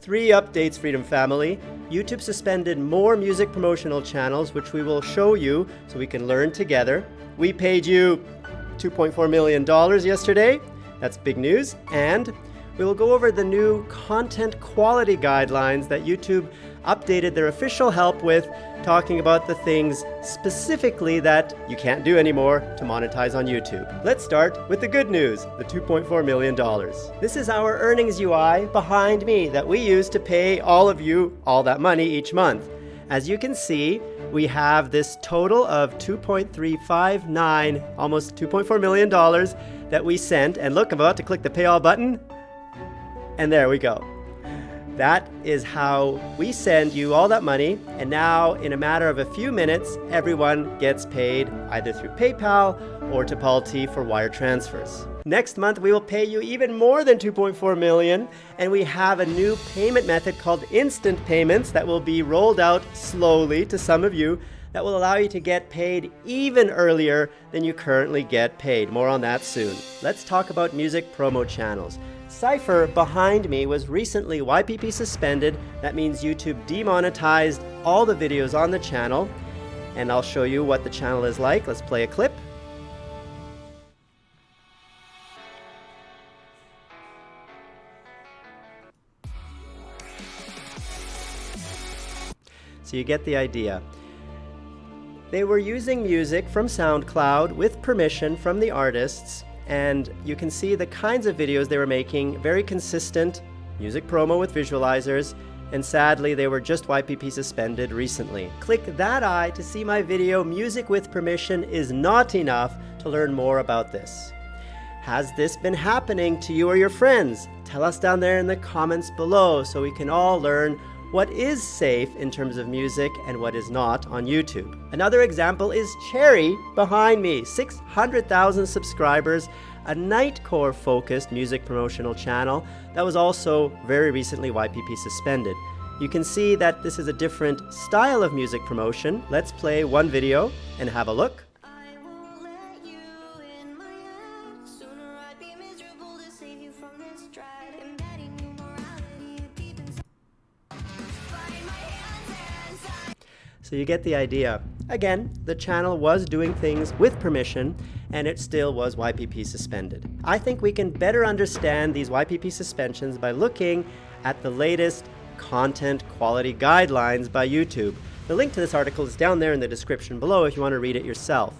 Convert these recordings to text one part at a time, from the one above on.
Three updates, Freedom Family. YouTube suspended more music promotional channels, which we will show you so we can learn together. We paid you $2.4 million yesterday. That's big news. And we will go over the new content quality guidelines that YouTube updated their official help with, talking about the things specifically that you can't do anymore to monetize on YouTube. Let's start with the good news, the $2.4 million. This is our earnings UI behind me that we use to pay all of you all that money each month. As you can see, we have this total of 2.359, almost $2.4 million that we sent. And look, I'm about to click the pay all button. And there we go. That is how we send you all that money, and now in a matter of a few minutes, everyone gets paid either through PayPal or Tipalti for wire transfers. Next month, we will pay you even more than 2.4 million, and we have a new payment method called instant payments that will be rolled out slowly to some of you that will allow you to get paid even earlier than you currently get paid. More on that soon. Let's talk about music promo channels. Cypher behind me was recently YPP suspended. That means YouTube demonetized all the videos on the channel. And I'll show you what the channel is like. Let's play a clip. So you get the idea. They were using music from SoundCloud with permission from the artists and you can see the kinds of videos they were making, very consistent, music promo with visualizers, and sadly they were just YPP suspended recently. Click that eye to see my video Music with Permission is not enough to learn more about this. Has this been happening to you or your friends? Tell us down there in the comments below so we can all learn what is safe in terms of music and what is not on YouTube. Another example is Cherry behind me, 600,000 subscribers, a Nightcore focused music promotional channel that was also very recently YPP suspended. You can see that this is a different style of music promotion. Let's play one video and have a look. So you get the idea. Again, the channel was doing things with permission, and it still was YPP suspended. I think we can better understand these YPP suspensions by looking at the latest content quality guidelines by YouTube. The link to this article is down there in the description below if you want to read it yourself.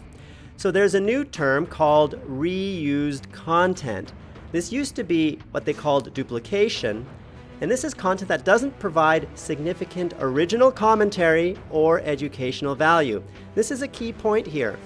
So there's a new term called reused content. This used to be what they called duplication, and this is content that doesn't provide significant original commentary or educational value. This is a key point here.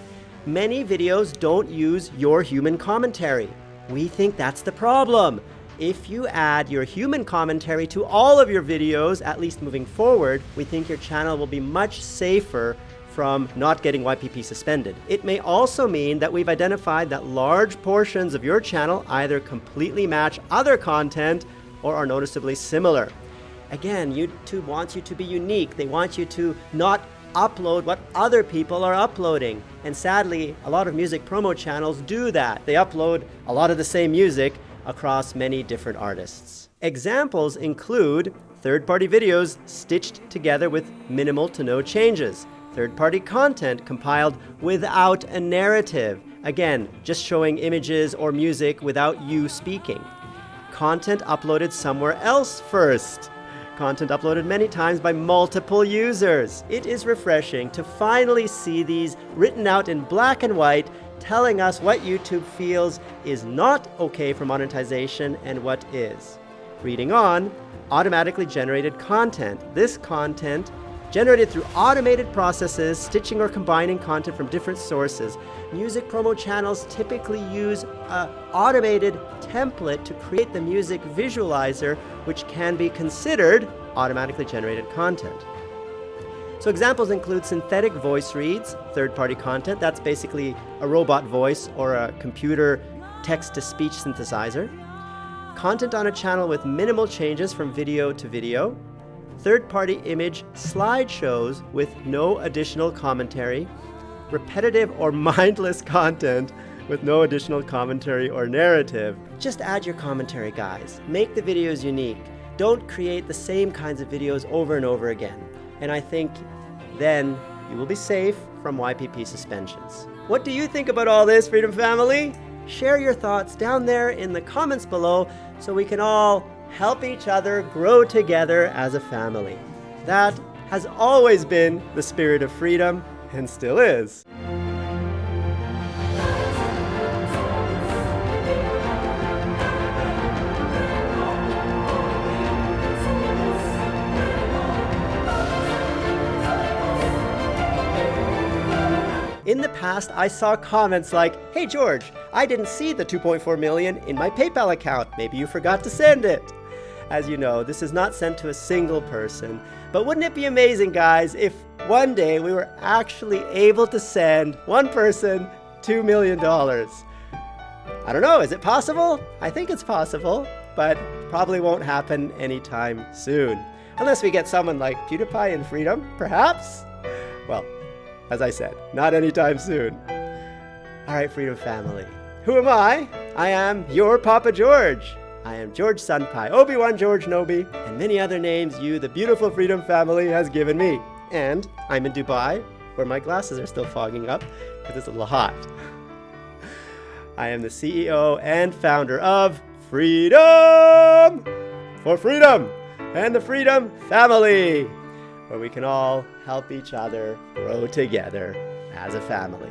Many videos don't use your human commentary. We think that's the problem. If you add your human commentary to all of your videos, at least moving forward, we think your channel will be much safer from not getting YPP suspended. It may also mean that we've identified that large portions of your channel either completely match other content or are noticeably similar. Again, YouTube wants you to be unique. They want you to not upload what other people are uploading. And sadly, a lot of music promo channels do that. They upload a lot of the same music across many different artists. Examples include third-party videos stitched together with minimal to no changes, third-party content compiled without a narrative, again, just showing images or music without you speaking, content uploaded somewhere else first. Content uploaded many times by multiple users. It is refreshing to finally see these written out in black and white telling us what YouTube feels is not okay for monetization and what is. Reading on, automatically generated content. This content generated through automated processes, stitching or combining content from different sources. Music promo channels typically use an automated template to create the music visualizer, which can be considered automatically generated content. So examples include synthetic voice reads, third-party content, that's basically a robot voice or a computer text-to-speech synthesizer, content on a channel with minimal changes from video to video, third-party image slideshows with no additional commentary, repetitive or mindless content with no additional commentary or narrative. Just add your commentary, guys. Make the videos unique. Don't create the same kinds of videos over and over again. And I think then you will be safe from YPP suspensions. What do you think about all this, Freedom Family? Share your thoughts down there in the comments below so we can all help each other grow together as a family. That has always been the spirit of freedom and still is. In the past, I saw comments like, Hey George, I didn't see the 2.4 million in my PayPal account. Maybe you forgot to send it. As you know, this is not sent to a single person. But wouldn't it be amazing, guys, if one day we were actually able to send one person $2 million? I don't know, is it possible? I think it's possible, but probably won't happen anytime soon. Unless we get someone like PewDiePie in Freedom, perhaps? Well, as I said, not anytime soon. All right, Freedom Family. Who am I? I am your Papa George. I am George Senpai, Obi-Wan George Nobi, and many other names you, the beautiful Freedom Family, has given me. And I'm in Dubai, where my glasses are still fogging up because it's a little hot. I am the CEO and founder of Freedom for Freedom and the Freedom Family where we can all help each other grow together as a family.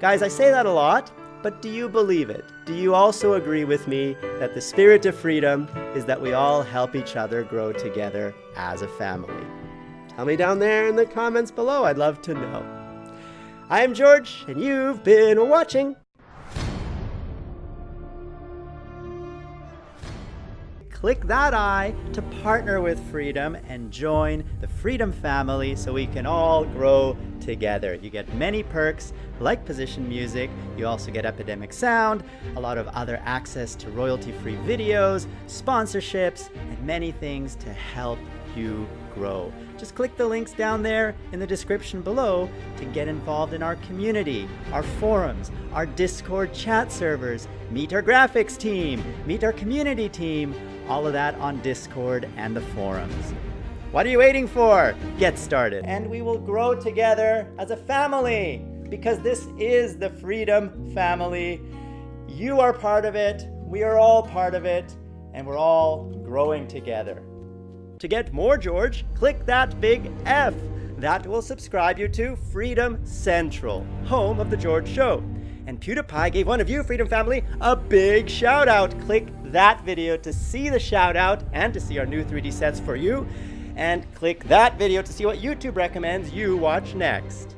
Guys, I say that a lot, but do you believe it? Do you also agree with me that the spirit of freedom is that we all help each other grow together as a family? Tell me down there in the comments below. I'd love to know. I am George, and you've been watching click that I to partner with Freedom and join the Freedom family so we can all grow together. You get many perks like position music, you also get Epidemic Sound, a lot of other access to royalty-free videos, sponsorships, and many things to help you grow. Just click the links down there in the description below to get involved in our community, our forums, our Discord chat servers, meet our graphics team, meet our community team, all of that on Discord and the forums. What are you waiting for? Get started. And we will grow together as a family because this is the Freedom Family. You are part of it, we are all part of it, and we're all growing together. To get more George, click that big F. That will subscribe you to Freedom Central, home of The George Show. And PewDiePie gave one of you, Freedom Family, a big shout out. Click that video to see the shout out and to see our new 3D sets for you. And click that video to see what YouTube recommends you watch next.